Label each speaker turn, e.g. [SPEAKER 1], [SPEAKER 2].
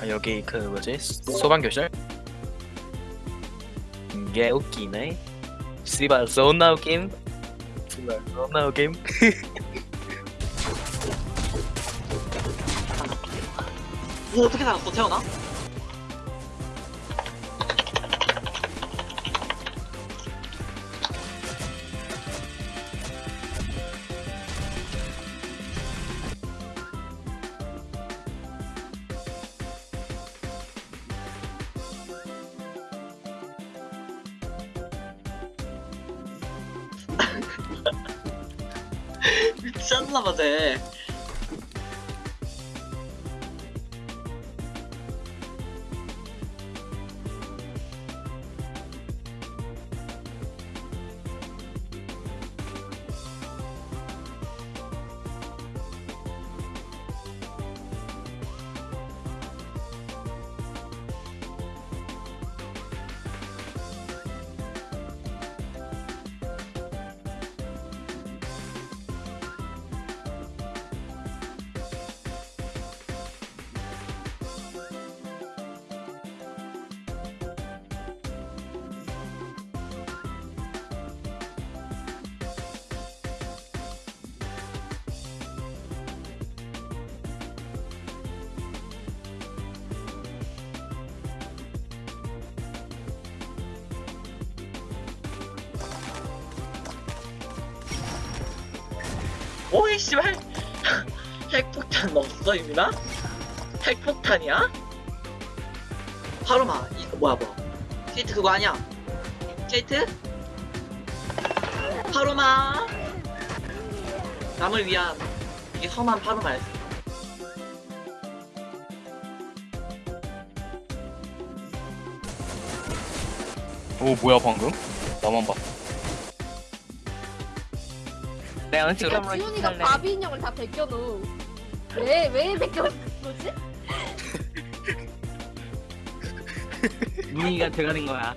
[SPEAKER 1] 아 여기 그 뭐지 소방 교실? 이게 웃기네. 씨발 존나 웃김. 씨발 존나 웃김.
[SPEAKER 2] 뭐 어떻게 살았어 태어나? 미쳤나봐 쟤 오이 씨발 핵폭탄 없어 유민아? 핵폭탄이야? 파로마 이거 뭐야 뭐 케이트 그거 아니야? 케이트? 파로마 남을 위한 이게 험한 파로마였어
[SPEAKER 1] 오 뭐야 방금? 나만 봐. 내가
[SPEAKER 3] 그러니까 지훈이가 바비 인형을 다 벗겨놓. 왜, 왜 벗겨놓은 거지?
[SPEAKER 4] 문희가 들어가는 거야.